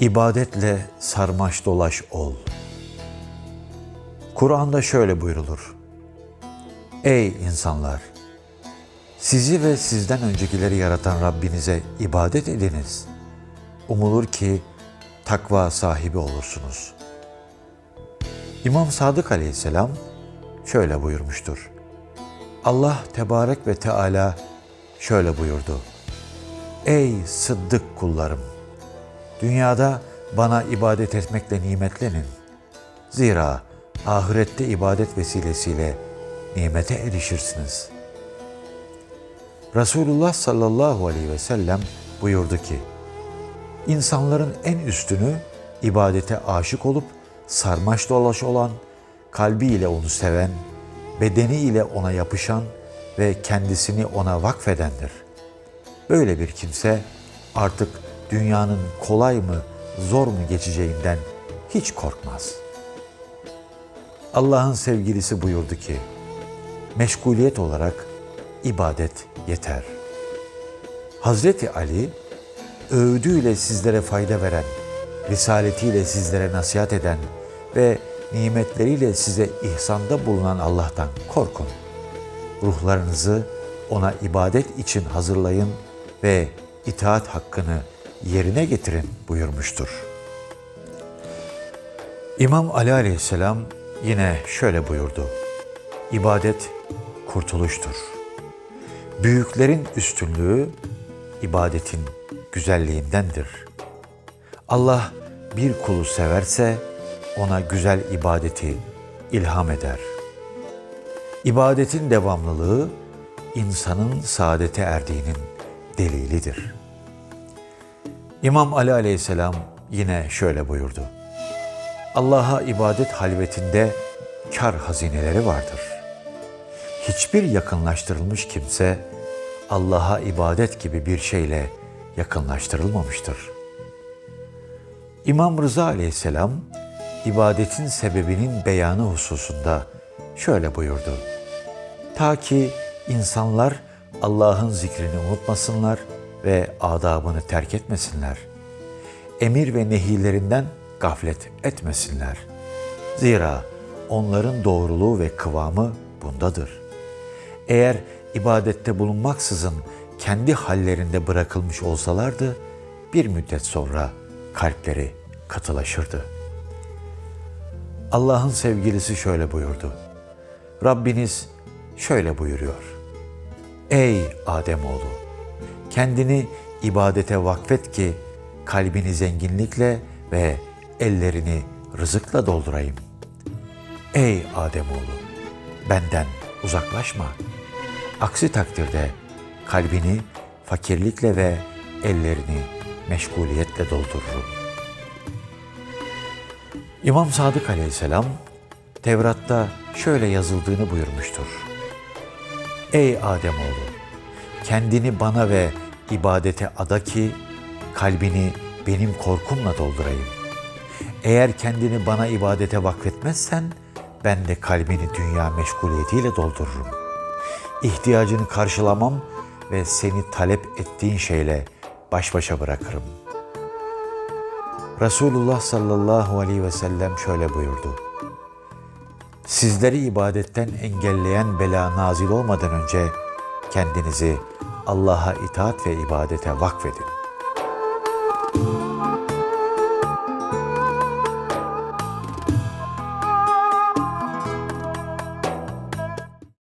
İbadetle sarmaş dolaş ol. Kur'an'da şöyle buyrulur. Ey insanlar! Sizi ve sizden öncekileri yaratan Rabbinize ibadet ediniz. Umulur ki takva sahibi olursunuz. İmam Sadık aleyhisselam şöyle buyurmuştur. Allah tebarek ve Teala şöyle buyurdu. Ey sıddık kullarım! Dünyada bana ibadet etmekle nimetlenin. Zira ahirette ibadet vesilesiyle nimete erişirsiniz. Resulullah sallallahu aleyhi ve sellem buyurdu ki, İnsanların en üstünü ibadete aşık olup sarmaş dolaş olan, kalbiyle onu seven, bedeniyle ona yapışan ve kendisini ona vakfedendir. Böyle bir kimse artık dünyanın kolay mı, zor mu geçeceğinden hiç korkmaz. Allah'ın sevgilisi buyurdu ki, meşguliyet olarak ibadet yeter. Hazreti Ali, öğüdüyle sizlere fayda veren, risaletiyle sizlere nasihat eden ve nimetleriyle size ihsanda bulunan Allah'tan korkun. Ruhlarınızı ona ibadet için hazırlayın ve itaat hakkını yerine getirin buyurmuştur. İmam Ali aleyhisselam yine şöyle buyurdu. İbadet kurtuluştur. Büyüklerin üstünlüğü ibadetin güzelliğindendir. Allah bir kulu severse ona güzel ibadeti ilham eder. İbadetin devamlılığı insanın saadete erdiğinin delilidir. İmam Ali aleyhisselam yine şöyle buyurdu. Allah'a ibadet halvetinde kar hazineleri vardır. Hiçbir yakınlaştırılmış kimse Allah'a ibadet gibi bir şeyle yakınlaştırılmamıştır. İmam Rıza aleyhisselam ibadetin sebebinin beyanı hususunda şöyle buyurdu. Ta ki insanlar Allah'ın zikrini unutmasınlar ve adabını terk etmesinler. Emir ve nehilerinden gaflet etmesinler. Zira onların doğruluğu ve kıvamı bundadır. Eğer ibadette bulunmaksızın kendi hallerinde bırakılmış olsalardı, bir müddet sonra kalpleri katılaşırdı. Allah'ın sevgilisi şöyle buyurdu. Rabbiniz şöyle buyuruyor. Ey Ademoğlu! Kendini ibadete vakfet ki kalbini zenginlikle ve ellerini rızıkla doldurayım. Ey Ademoğlu! Benden uzaklaşma. Aksi takdirde kalbini fakirlikle ve ellerini meşguliyetle doldururum. İmam Sadık aleyhisselam Tevrat'ta şöyle yazıldığını buyurmuştur. Ey Ademoğlu! Kendini bana ve ibadete ada ki kalbini benim korkumla doldurayım. Eğer kendini bana ibadete vakfetmezsen ben de kalbini dünya meşguliyetiyle doldururum. İhtiyacını karşılamam ve seni talep ettiğin şeyle baş başa bırakırım. Resulullah sallallahu aleyhi ve sellem şöyle buyurdu. Sizleri ibadetten engelleyen bela nazil olmadan önce kendinizi Allah'a itaat ve ibadete vakfedin.